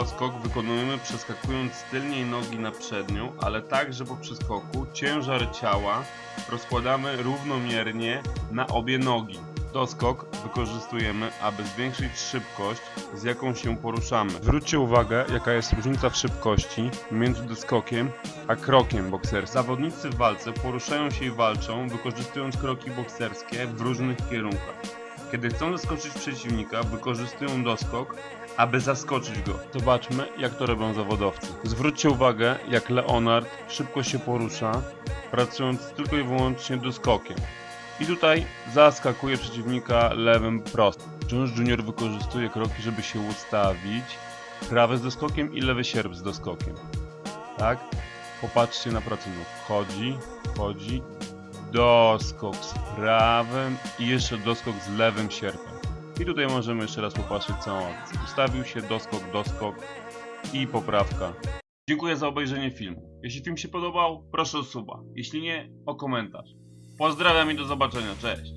doskok wykonujemy przeskakując z tylnej nogi na przednią, ale tak, że po przeskoku ciężar ciała rozkładamy równomiernie na obie nogi. Doskok wykorzystujemy, aby zwiększyć szybkość, z jaką się poruszamy. Zwróćcie uwagę, jaka jest różnica w szybkości między doskokiem a krokiem bokserskim. Zawodnicy w walce poruszają się i walczą, wykorzystując kroki bokserskie w różnych kierunkach. Kiedy chcą zaskoczyć przeciwnika, wykorzystują doskok, aby zaskoczyć go. Zobaczmy, jak to robią zawodowcy. Zwróćcie uwagę, jak Leonard szybko się porusza, pracując tylko i wyłącznie doskokiem. I tutaj zaskakuje przeciwnika lewym prostym. Jones Jr. wykorzystuje kroki, żeby się ustawić. Prawy z doskokiem i lewy sierp z doskokiem. Tak? Popatrzcie na pracę nóg. Wchodzi, wchodzi, doskok z prawym i jeszcze doskok z lewym sierpem. I tutaj możemy jeszcze raz popatrzeć całą akcję. Ustawił się doskok, doskok i poprawka. Dziękuję za obejrzenie filmu. Jeśli film się podobał, proszę o suba. Jeśli nie, o komentarz. Pozdrawiam i do zobaczenia. Cześć!